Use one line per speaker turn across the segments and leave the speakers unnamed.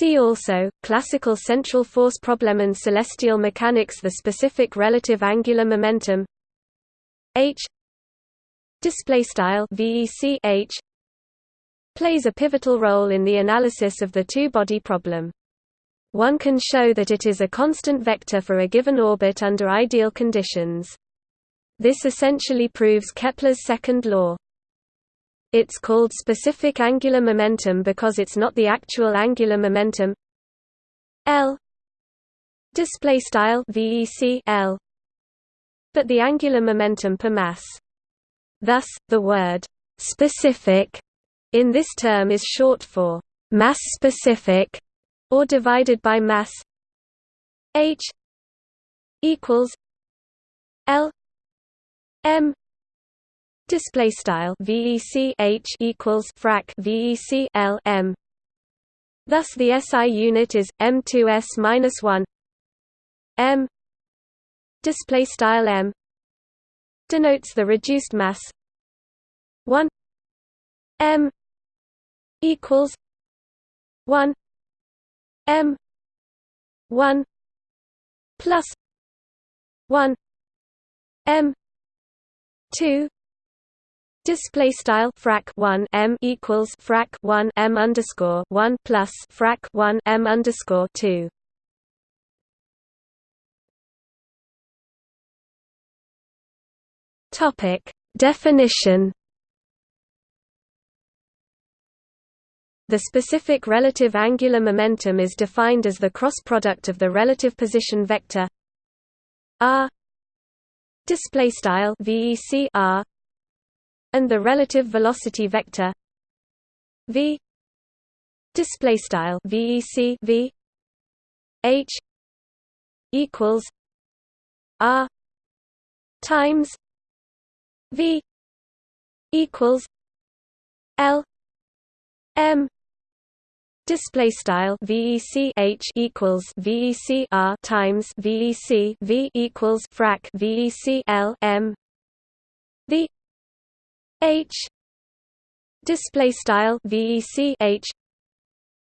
See also, classical central force problem and celestial mechanics The specific relative angular momentum h vec h plays a pivotal role in the analysis of the two-body problem. One can show that it is a constant vector for a given orbit under ideal conditions. This essentially proves Kepler's second law. It's called specific angular momentum because it's not the actual angular momentum. L. Display style VEC L. But the angular momentum per mass. Thus, the word specific in this term is short for mass specific or divided by mass. H. equals L. M display style VEC H equals frac VEC L M. Thus the SI unit is M2S minus 1 M. Display style M. Denotes the reduced mass. 1 M. Equals 1 M. 1 plus 1 M. 2 Display style frac 1 m equals frac 1 m underscore 1 plus frac 1 m underscore 2. Topic definition. The specific relative angular momentum is defined as the cross product of the relative position vector r display style vec r and the relative velocity vector v display style vec v h equals r times v equals l m display style vec h equals vec r times vec v equals frac vec l m the H display style VEC H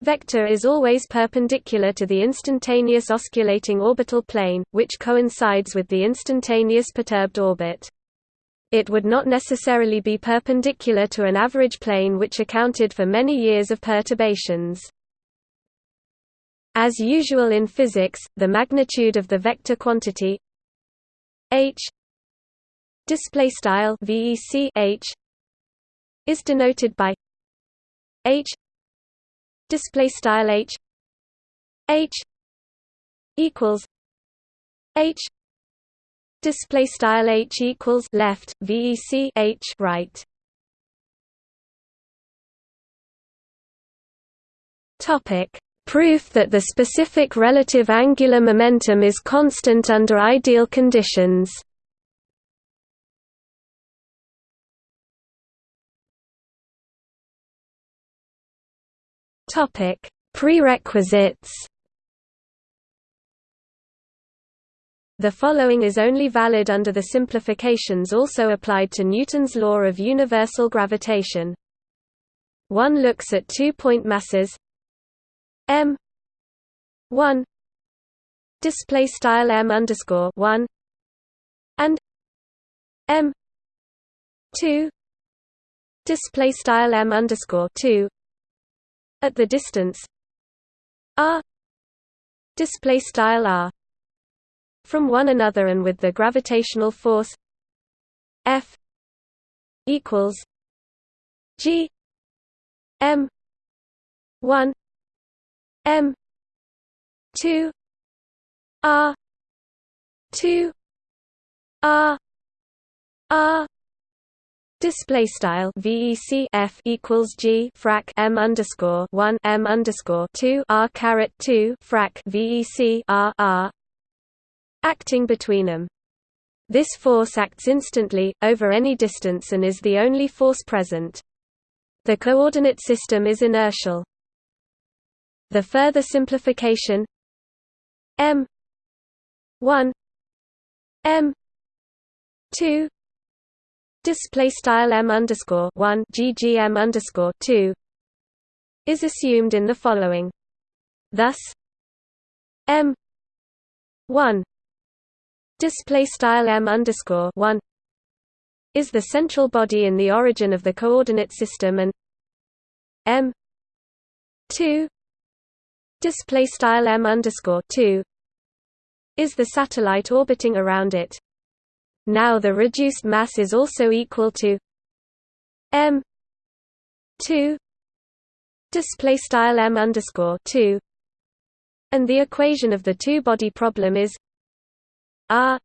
vector is always perpendicular to the instantaneous osculating orbital plane, which coincides with the instantaneous perturbed orbit. It would not necessarily be perpendicular to an average plane which accounted for many years of perturbations. As usual in physics, the magnitude of the vector quantity h display style vec h is denoted by h display style h h equals h display style h equals left vec h right. Topic. Proof that the specific relative angular momentum is constant under ideal conditions Topic: Prerequisites. The following is only valid under the simplifications also applied to Newton's law of universal gravitation. One looks at two-point masses m 1 display style m underscore 1 and m 2 display style m underscore 2 at the distance. R display style r from one another and with the gravitational force F equals G M one M two R two R R Display style VEC F equals G frac M underscore one M underscore two R caret two frac VEC R R acting between them. This force acts instantly, over any distance and is the only force present. The coordinate system is inertial. The further simplification M 1 M 2 display style m underscore one ggm underscore two is assumed in the following. Thus, m one display style m underscore one is the central body in the origin of the coordinate system and m two display style m underscore two is the satellite orbiting around it. Now the reduced mass is also equal to m two display style m underscore two, and the equation of the two-body problem is r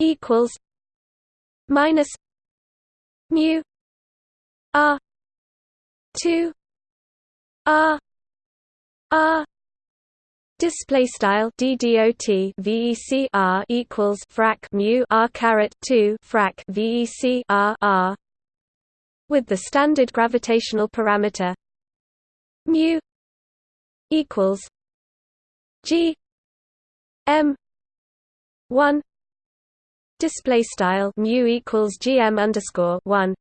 equals minus mu r two r r Display style ddot vec r equals frac mu r caret two frac vec r r. With the standard gravitational parameter mu equals g m one. Display style mu equals gm underscore one.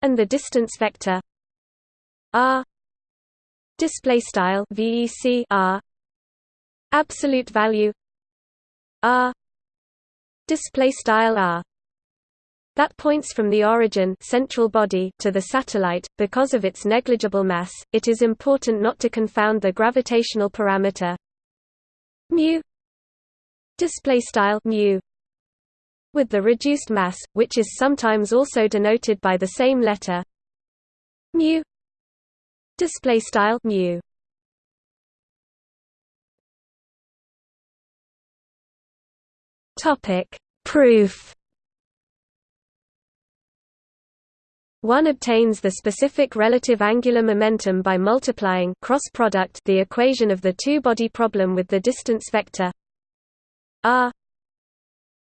And the distance vector r. Display style vec r absolute value. R. Display style r. That points from the origin central body to the satellite. Because of its negligible mass it is important not to confound the gravitational parameter. Mu. Display style mu. With the reduced mass which is sometimes also denoted by the same letter. Mu. Display style mu Topic: Proof. One obtains the specific relative angular momentum by multiplying cross product the equation of the two-body problem with the distance vector. R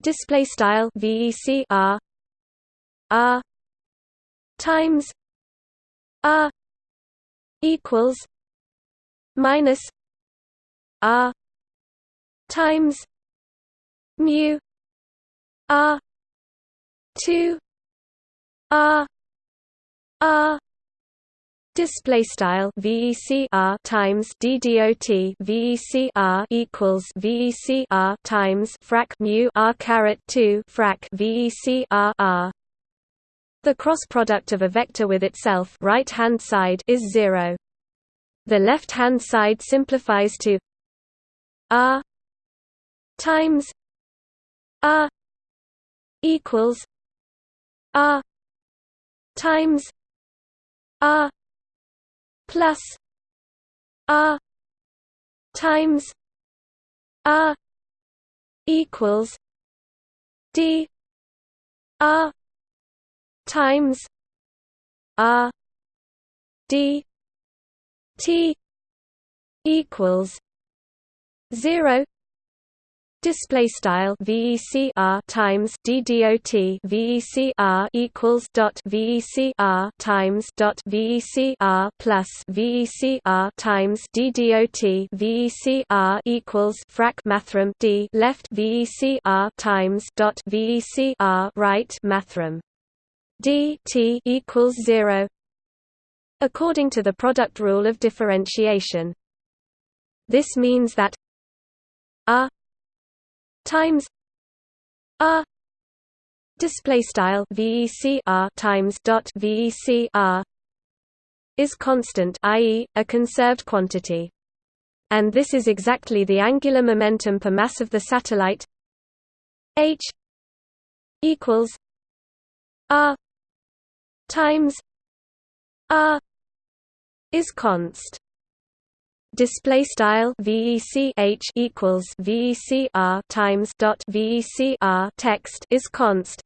display style vec r r times. R equals. Minus. R times mu r 2 r r Display style VEC R times DDOT VEC R equals VEC R times frac mu R caret two frac VEC R R. The cross product of a vector with itself right hand side is zero. The left hand side simplifies to R times R equals R times R plus R times R equals D R times R D T equals zero Display style VEC R times DDOT VEC R equals dot VEC R times dot VEC R plus VEC R times DDOT VEC R equals frac mathrm D left VEC R times dot VEC R right mathrm D T equals zero according to the product rule of differentiation. This means that R times r display style vec r times dot vec r is constant i.e., a conserved quantity. And this is exactly the angular momentum per mass of the satellite h equals r times r is const display style vec h equals vec r times dot vec r text is const.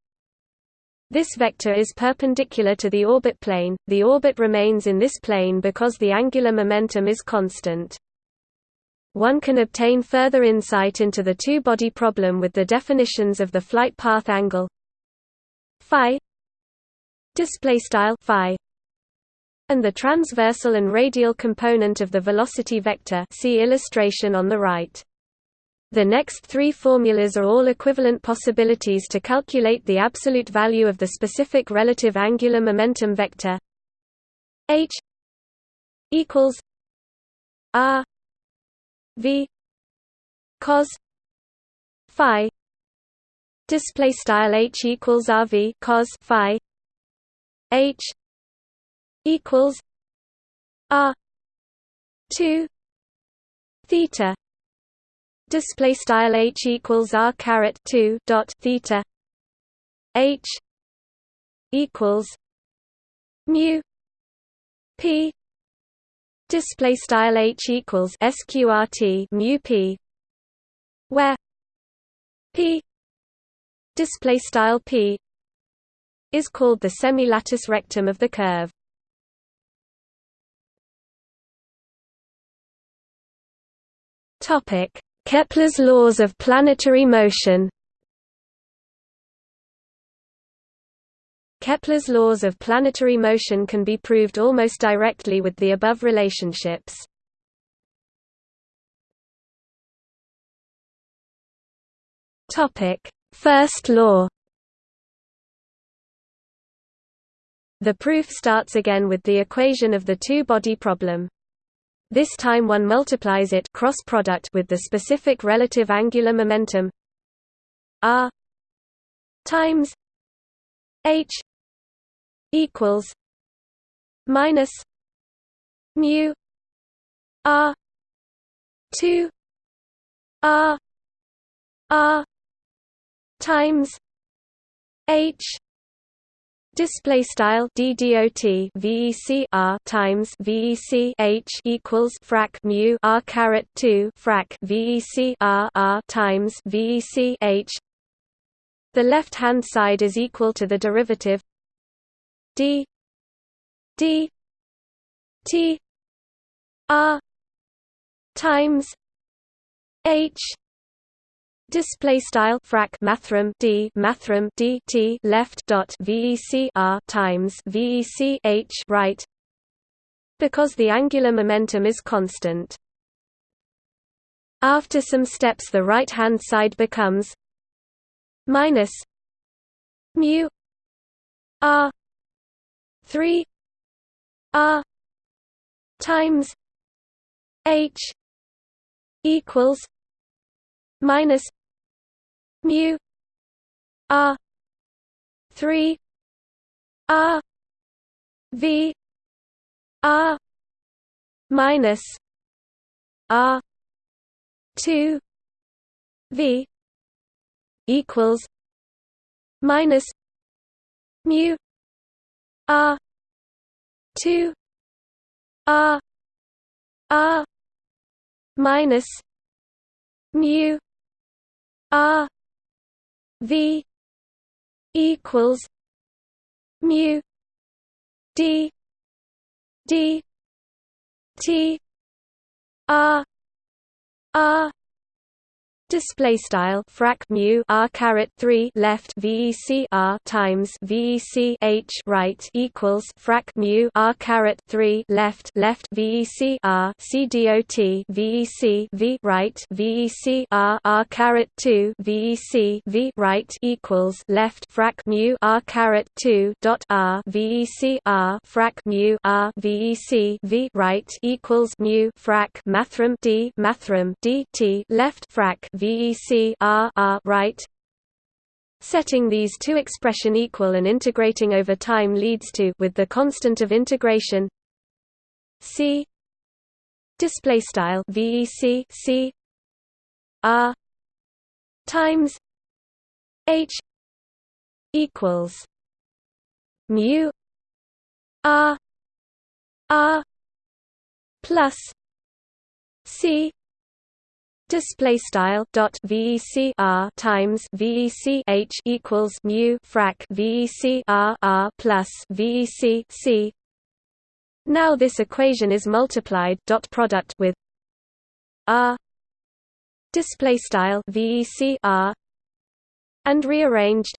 This vector is perpendicular to the orbit plane. The orbit remains in this plane because the angular momentum is constant. One can obtain further insight into the two-body problem with the definitions of the flight path angle. Phi. Display style phi and the transversal and radial component of the velocity vector see illustration on the right. The next three formulas are all equivalent possibilities to calculate the absolute value of the specific relative angular momentum vector h equals r v cos phi display style h equals rv cos phi h equals r 2 theta. Display style h equals r caret 2 dot theta. H equals mu p. Display style h equals sqrt mu p where p display style p is called the semi-latus rectum of the curve topic Kepler's laws of planetary motion Kepler's laws of planetary motion can be proved almost directly with the above relationships. Topic: First law The proof starts again with the equation of the two-body problem. This time one multiplies it cross product with the specific relative angular momentum r times h equals minus mu r 2 r r times h Display style d dot vec r times vec h equals frac mu r caret two frac vec r r times vec h. The left hand side is equal to the derivative d d t r times h Display style frac mathrm d mathrm d t left dot vec r times vec h right because the angular momentum is constant. After some steps, the right hand side becomes minus mu r three r times h equals minus mu r 3 r v r minus r 2 v equals minus mu r 2 r r minus mu R V equals mu D D T R R Display style frac mu r caret three left vec r times vec h right equals frac mu r caret three left left vec r c dot vec v right vec r r caret two vec v right equals left frac mu r caret two dot r vec r frac mu r vec v right equals mu frac mathrm d mathrm d t left frac VEC R R right. Setting these two expression equal and integrating over time leads to with the constant of integration C display style VEC C R times H equals mu R R plus C display style dot vec r times vec h equals mu frac vec r r plus vec c now this equation is multiplied dot product with r. Display style vec r and rearranged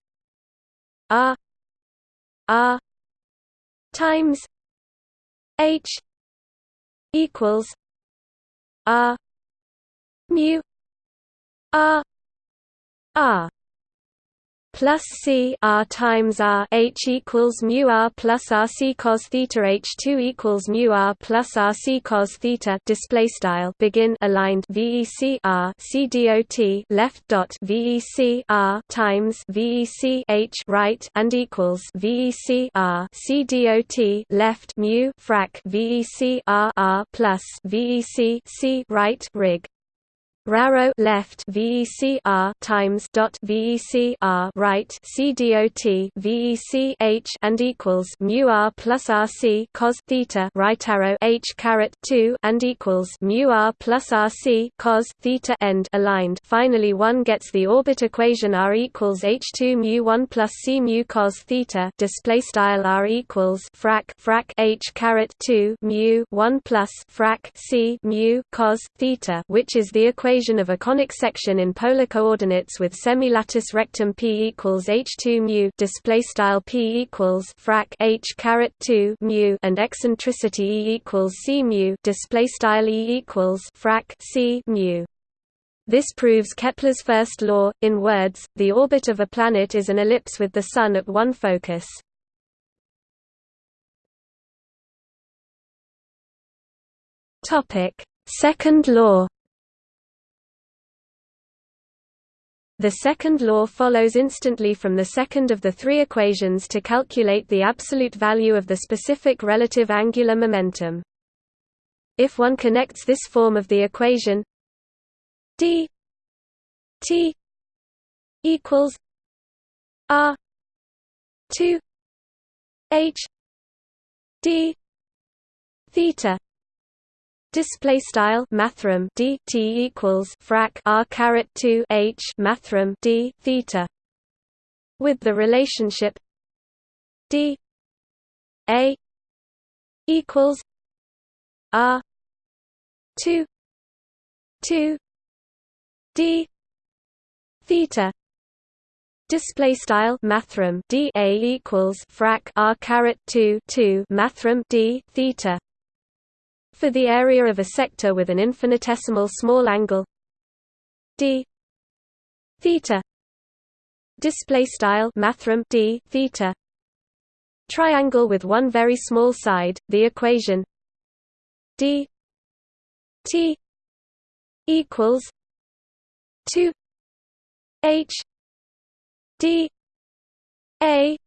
r. R times h equals r mu r r plus c r times r h equals mu r plus r c cos theta h two equals mu r plus r c cos theta display style begin aligned vec r c dot left dot vec r times vec h right and equals vec r c dot left mu frac vec r r plus vec c right rig Raro left VEC R times dot VEC R right C dot H and equals mu R plus RC cos theta right arrow H caret two and equals mu R plus RC cos theta end aligned. Finally one gets the orbit equation R equals H two mu one plus C mu cos theta display style R equals frac frac H caret two mu one plus frac C mu cos theta which is the equation equation of a conic section in polar coordinates with semi-latus rectum P equals H2 mu display style P equals frac H caret 2 mu and eccentricity E equals C mu display style E equals frac C mu this proves Kepler's first law. In words, the orbit of a planet is an ellipse with the Sun at one focus. Topic: Second law. The second law follows instantly from the second of the three equations to calculate the absolute value of the specific relative angular momentum. If one connects this form of the equation d t equals r 2 h d theta Display style mathrm d t equals frac r caret two h mathrm d theta. With the relationship d a equals r two two d theta display style mathrm d a equals frac r caret 2 2 mathrm d theta for the area of a sector with an infinitesimal small angle. D. Theta. Display style mathrm d theta. Triangle with one very small side the equation d t equals 2 h d a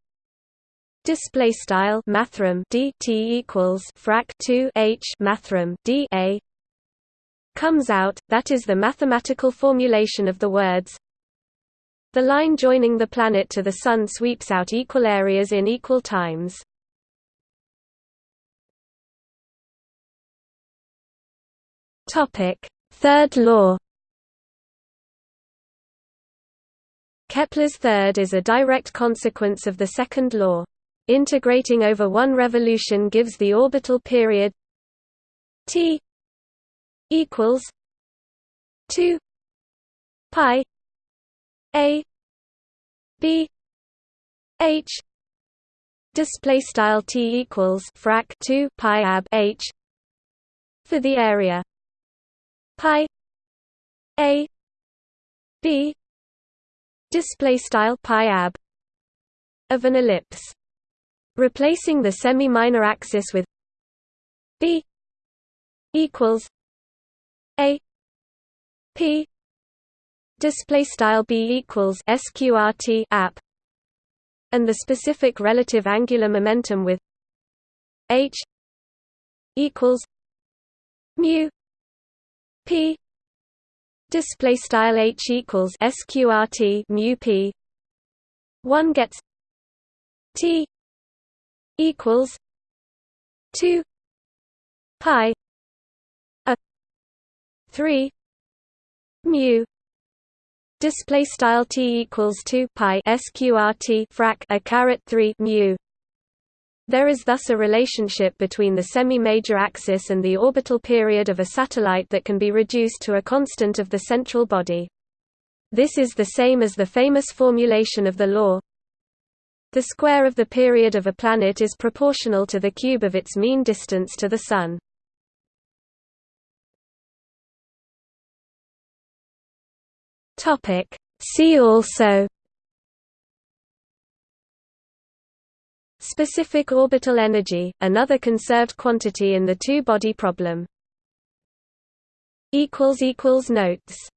Display style mathrm d t equals frac 2 h mathrm d a comes out. That is the mathematical formulation of the words. The line joining the planet to the Sun sweeps out equal areas in equal times. Topic: Third law. Kepler's third is a direct consequence of the second law. Integrating over one revolution gives the orbital period t equals 2 pi a b h. Display style t equals frac 2 pi ab h for the area pi a b. Display style pi ab of an ellipse Replacing the semi-minor axis with b equals a p display style b equals sqrt app and the specific relative angular momentum with h equals mu p display style h equals sqrt mu p. One gets t equals two pi a three mu display style t equals 2 pi sqrt frac a caret 3 mu there is thus a relationship between the semi-major axis and the orbital period of a satellite that can be reduced to a constant of the central body. This is the same as the famous formulation of the law the square of the period of a planet is proportional to the cube of its mean distance to the Sun. See also Specific orbital energy, another conserved quantity in the two-body problem. Notes